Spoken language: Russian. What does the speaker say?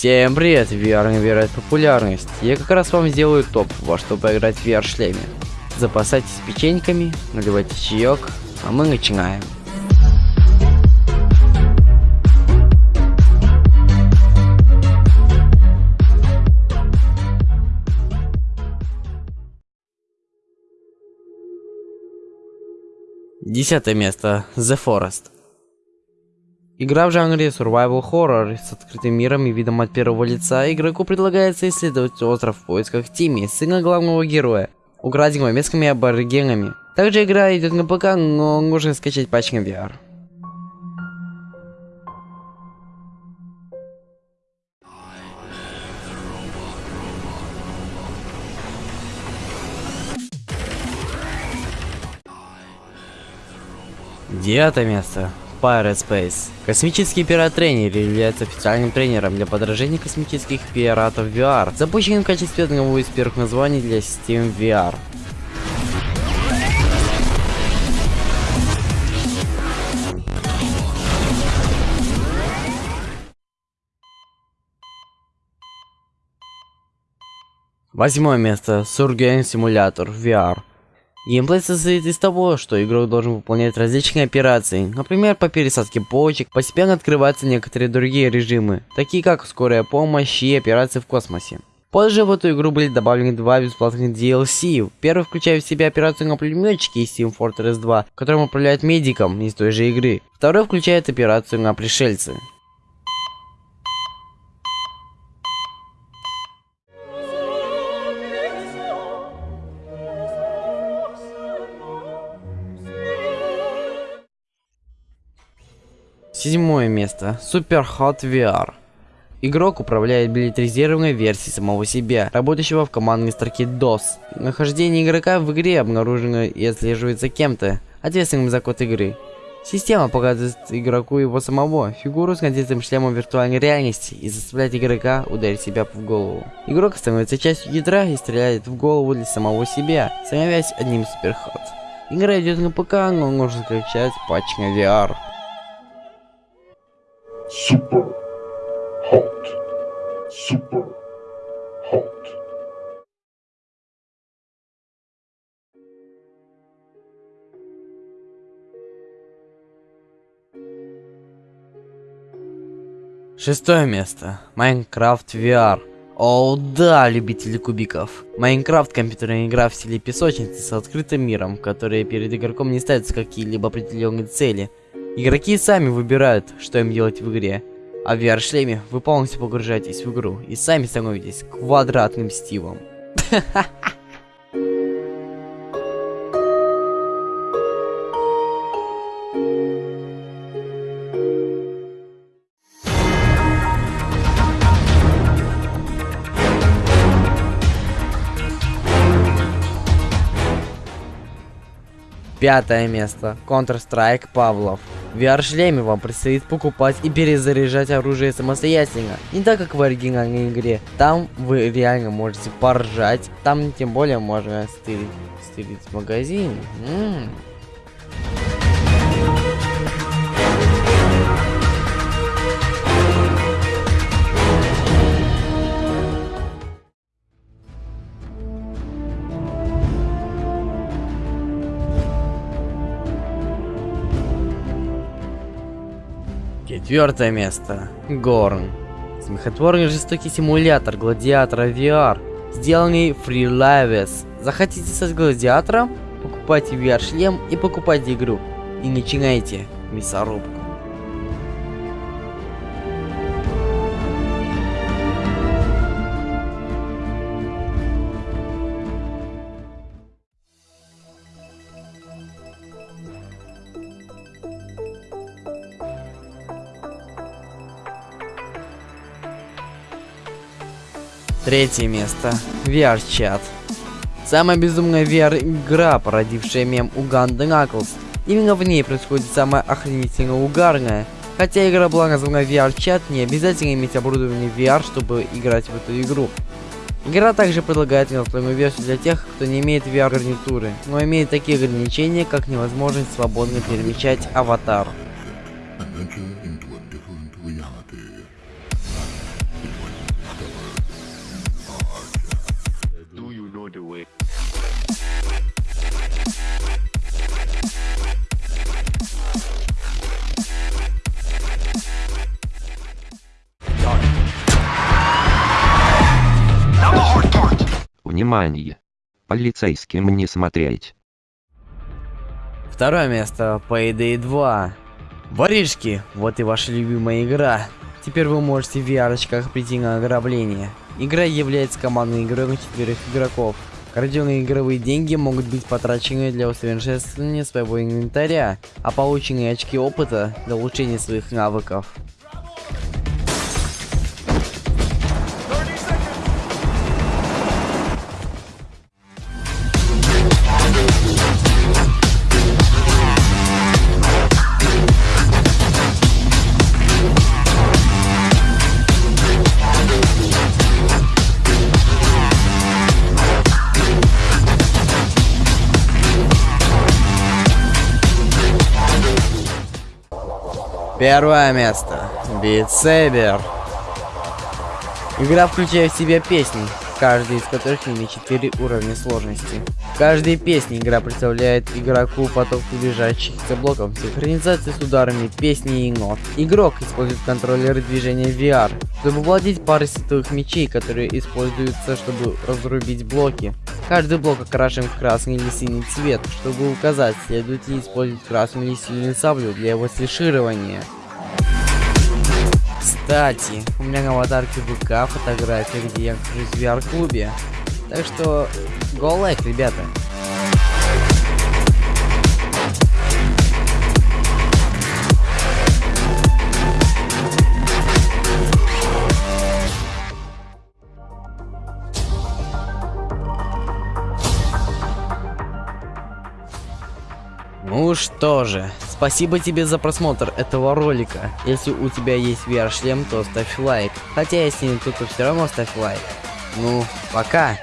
Всем привет, VR набирает популярность. Я как раз вам сделаю топ, во что поиграть в VR шлеме. Запасайтесь печеньками, наливайте чаек, а мы начинаем. Десятое место. The Forest. Игра в жанре survival horror с открытым миром и видом от первого лица. Игроку предлагается исследовать остров в поисках Тимми, сына главного героя, украденного местными аборигенами. Также игра идет на ПК, но можно скачать на VR. Девятое место. Pirate Space. Космический пират-тренер является официальным тренером для подражения космических пиратов VR, запущенным в качестве одного из первых названий для систем VR. Восьмое место. Surgeon Simulator VR. Геймплей состоит из того, что игрок должен выполнять различные операции, например, по пересадке почек, постепенно открываются некоторые другие режимы, такие как скорая помощь и операции в космосе. Позже в эту игру были добавлены два бесплатных DLC. Первый включает в себя операцию на пулеметчике из Team Fortress 2, которым управляет медиком из той же игры. Второй включает операцию на пришельцы. Седьмое место. Super Hot VR. Игрок управляет билетризированной версией самого себя, работающего в командной строке DOS. Нахождение игрока в игре обнаружено и отслеживается кем-то, ответственным за код игры. Система показывает игроку его самого, фигуру с надетым шлемом виртуальной реальности и заставляет игрока ударить себя в голову. Игрок становится частью ядра и стреляет в голову для самого себя, становясь одним суперход. Игра идет на ПК, но можно скачать патч на VR. Super hot. Super hot. Шестое место. Майнкрафт VR. О, да, любители кубиков. Майнкрафт компьютерная игра в стиле песочницы с открытым миром, в которой перед игроком не ставятся какие-либо определенные цели, Игроки сами выбирают, что им делать в игре. А в VR-шлеме вы полностью погружаетесь в игру и сами становитесь квадратным Стивом. Пятое место. Counter-Strike Павлов. В VR-шлеме вам предстоит покупать и перезаряжать оружие самостоятельно. Не так, как в оригинальной игре. Там вы реально можете поржать. Там тем более можно стырить, стырить магазин. М -м. Четвертое место. Горн. Смехотворный жестокий симулятор гладиатора VR, сделанный FreeLives. Захотите стать гладиатором? Покупайте VR-шлем и покупайте игру. И начинайте мясорубку. Третье место. VR-чат. Самая безумная VR-игра, породившая мем Уганда Knuckles. Именно в ней происходит самое охренительно угарное. Хотя игра была названа VR-чат, не обязательно иметь оборудование VR, чтобы играть в эту игру. Игра также предлагает настольную версию для тех, кто не имеет VR-гарнитуры, но имеет такие ограничения, как невозможность свободно перемещать аватар. Внимание! Полицейским не смотреть. Второе место Payday 2. Воришки, вот и ваша любимая игра. Теперь вы можете в VR-очках прийти на ограбление. Игра является командной игрой на четверых игроков. Краденые игровые деньги могут быть потрачены для усовершенствования своего инвентаря, а полученные очки опыта для улучшения своих навыков. Первое место. Saber. Игра включает в себя песни, каждый из которых имеет 4 уровня сложности. Каждой песне игра представляет игроку поток приближающихся блоков, синхронизации с ударами песни и нот. Игрок использует контроллеры движения VR, чтобы владеть парой световых мечей, которые используются, чтобы разрубить блоки. Каждый блок окрашен в красный или синий цвет, чтобы указать, следует ли использовать красную или синюю саблю для его слеширования. Кстати, у меня на аватарке ВК фотография, где я нахожусь в VR-клубе. Так что, go like, ребята. Ну что же, спасибо тебе за просмотр этого ролика. Если у тебя есть VR-шлем, то ставь лайк. Хотя если не то, то все равно ставь лайк. Ну, пока.